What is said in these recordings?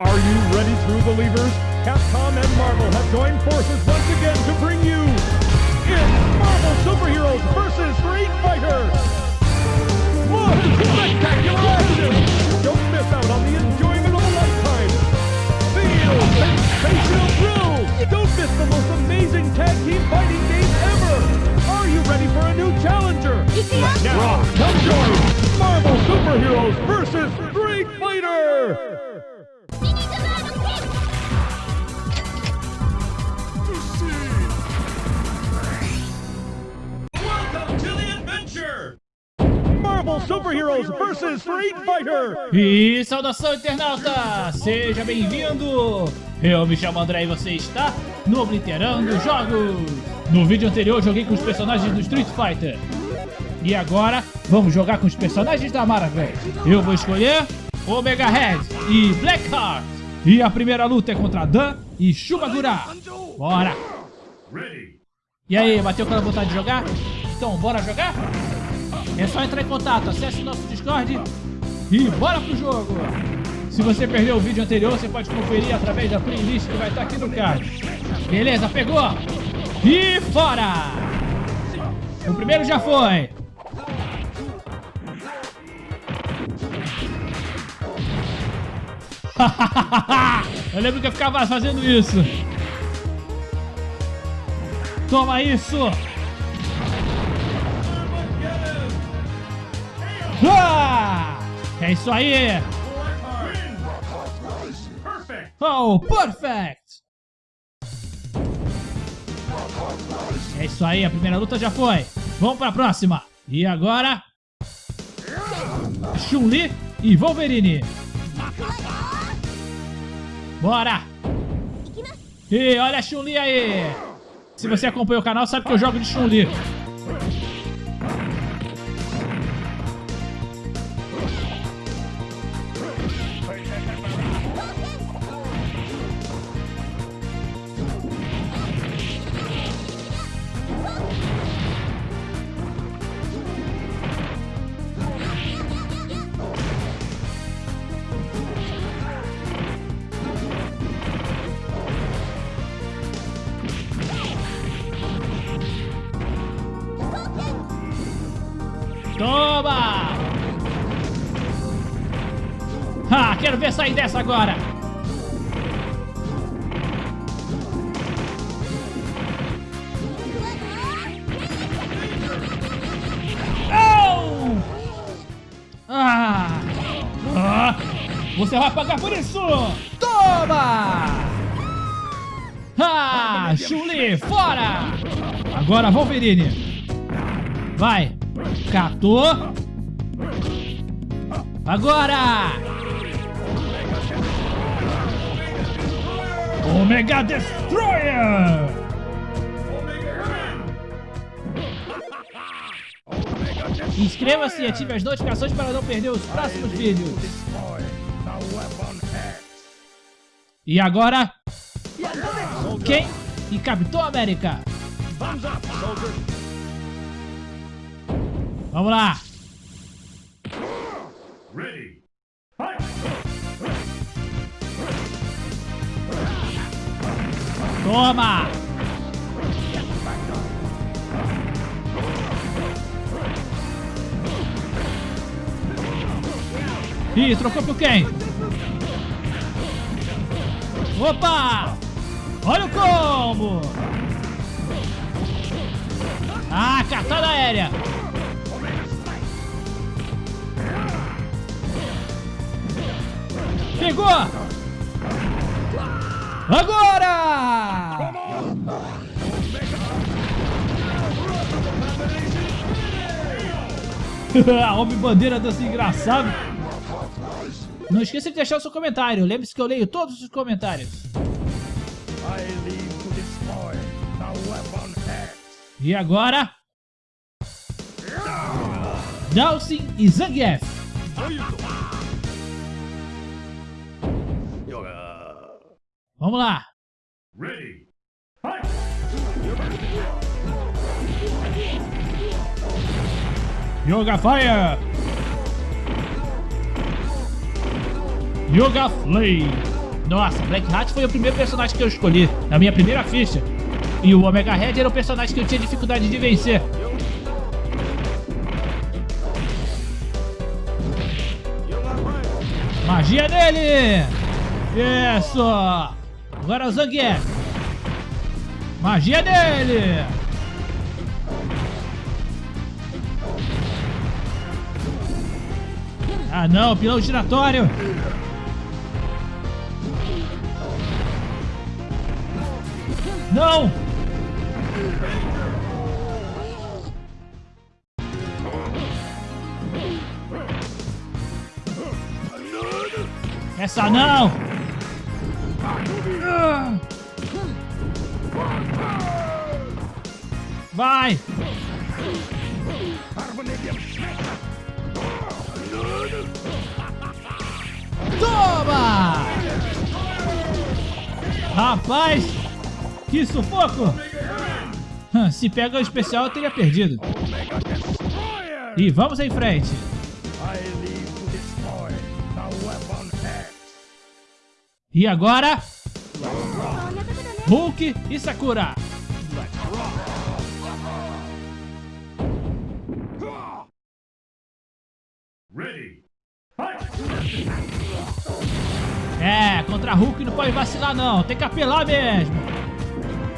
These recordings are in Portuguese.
Are you ready, true believers? Capcom and Marvel have joined forces once again to bring you in Marvel Superheroes vs. Street Fighter. Look, spectacular action! Don't miss out on the enjoyment of a lifetime. Feel sensational thrills! Marvel Superheroes vs. Street Fighter! E saudação internauta! Seja bem-vindo! Eu me chamo André e você está no Obliterando Jogos! No vídeo anterior joguei com os personagens do Street Fighter. E agora vamos jogar com os personagens da Marvel. Eu vou escolher Omega Red e Blackheart. E a primeira luta é contra Dan e Shubagura. Bora! E aí, bateu aquela vontade de jogar? Então, bora jogar? É só entrar em contato, acesse o nosso Discord e bora pro jogo! Se você perdeu o vídeo anterior, você pode conferir através da playlist que vai estar aqui no card. Beleza, pegou? E fora! O primeiro já foi! eu lembro que eu ficava fazendo isso. Toma isso! Ah! É isso aí! Oh, perfect! É isso aí, a primeira luta já foi. Vamos pra próxima. E agora... Chun-Li e Wolverine. Bora! E olha a Chun-Li aí! Se você acompanha o canal, sabe que eu jogo de Chun-Li. Quero ver sair dessa agora! Oh! Ah! ah! Você vai pagar por isso! Toma! Ah! Chuli, fora! Agora Wolverine! Vai! Catou. Agora! Omega Destroyer! Inscreva-se e ative as notificações para não perder os próximos vídeos. E agora... Quem? E Capitão América! Vamos lá! Toma! Ih, trocou por quem? Opa! Olha o combo! Ah, catada aérea! Pegou! Agora! Homem bandeira dança engraçado. Não esqueça de deixar o seu comentário. Lembre-se que eu leio todos os comentários. E agora? Dawson e Zangief. Vamos lá. Ready. Yoga Fire. Yoga Flame. Nossa, Black Hat foi o primeiro personagem que eu escolhi, na minha primeira ficha. E o Omega Red era o personagem que eu tinha dificuldade de vencer. Magia dele! Isso! Agora o Zangief. Magia dele! Ah não, pilão giratório! Não! Essa não! Vai! Toma! Rapaz! Que sufoco! Se pega o especial, eu teria perdido. E vamos em frente. E agora... Hulk e Sakura. É, contra Hulk não pode vacilar não, tem que apelar mesmo.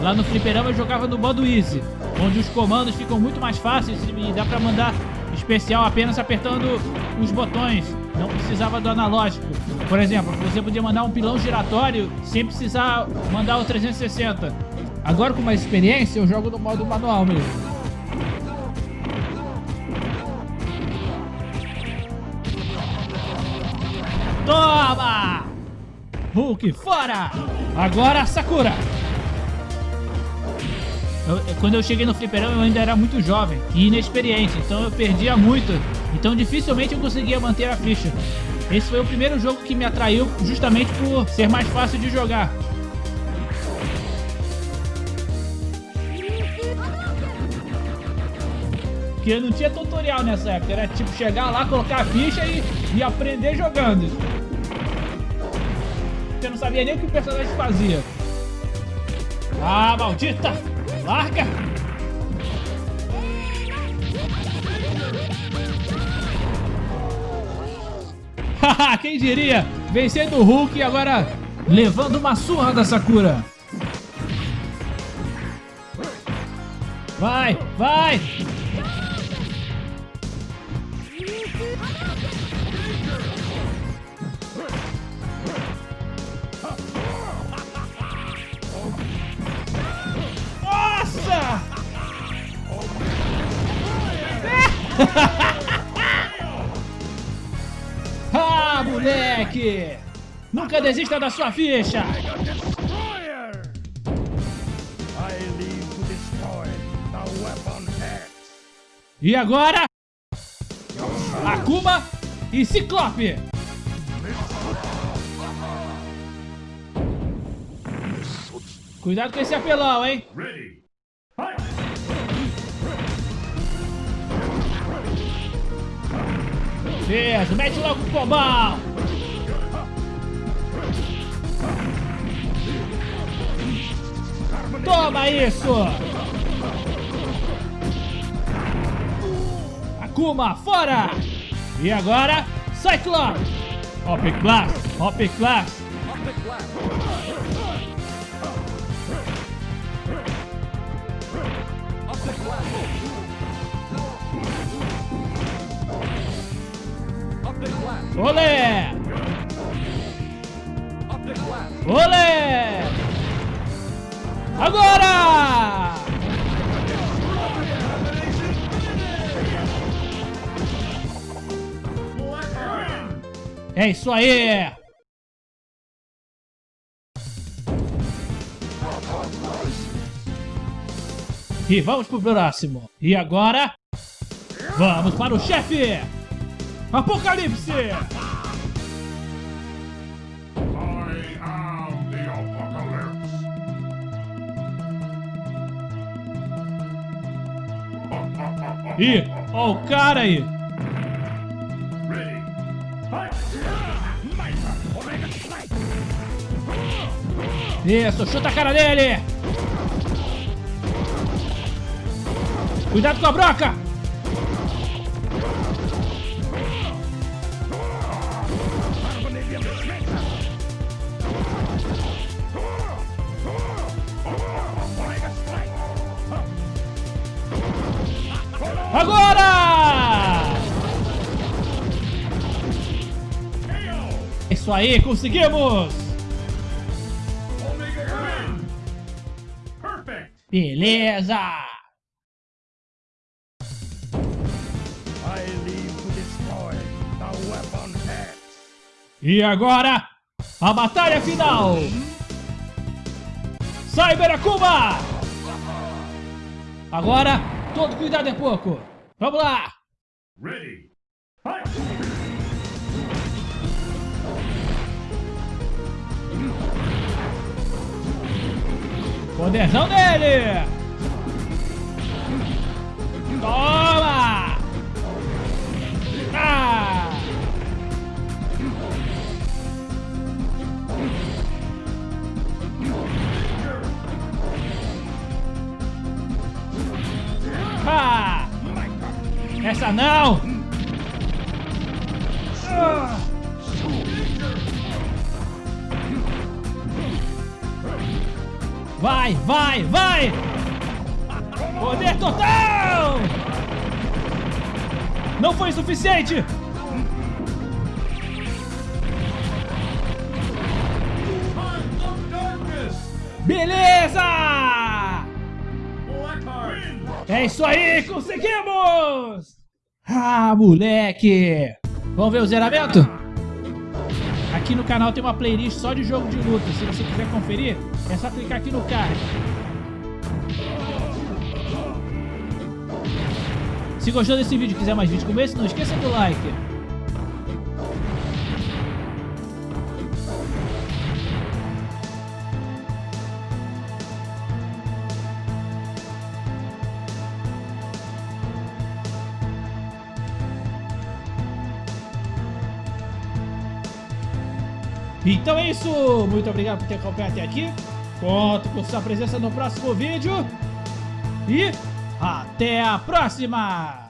Lá no fliperama eu jogava no modo Easy, onde os comandos ficam muito mais fáceis e dá pra mandar especial apenas apertando os botões. Não precisava do analógico. Por exemplo, você podia mandar um pilão giratório sem precisar mandar o 360. Agora com mais experiência eu jogo no modo manual mesmo. Toma! Hulk, fora! Agora Sakura! Eu, quando eu cheguei no fliperão eu ainda era muito jovem e inexperiente, então eu perdia muito. Então dificilmente eu conseguia manter a ficha. Esse foi o primeiro jogo que me atraiu justamente por ser mais fácil de jogar. Porque não tinha tutorial nessa época, era tipo chegar lá, colocar a ficha e, e aprender jogando. Você não sabia nem o que o personagem fazia. Ah, maldita! Larga! Haha, quem diria? Vencendo o Hulk e agora levando uma surra da Sakura. Vai, vai! Nunca desista da sua ficha! E agora? Akuma e Ciclope! Cuidado com esse apelão, hein? Isso, mete logo o combão! Toma isso! Akuma, fora! E agora, Cyclops! Hop Class, Hop Class! Olé! Olé! Agora! É isso aí! E vamos pro próximo. E agora, vamos para o chefe! Apocalipse! Ih, ó o cara aí! Isso, chuta a cara dele! Cuidado com a broca! Agora! Isso aí, conseguimos! Beleza! E agora, a batalha final! Cyber Akuma! Agora, todo cuidado é pouco! Vamos lá! Ready. Fight! Poderzão dele! Toma! Essa não! Ah! Vai, vai, vai! Poder total! Não foi suficiente! Beleza! É isso aí, conseguimos! Ah, moleque! Vamos ver o zeramento? Aqui no canal tem uma playlist só de jogo de luta. Se você quiser conferir, é só clicar aqui no card. Se gostou desse vídeo e quiser mais vídeos como esse, não esqueça do like. Então é isso, muito obrigado por ter acompanhado até aqui. Conto com sua presença no próximo vídeo. E até a próxima!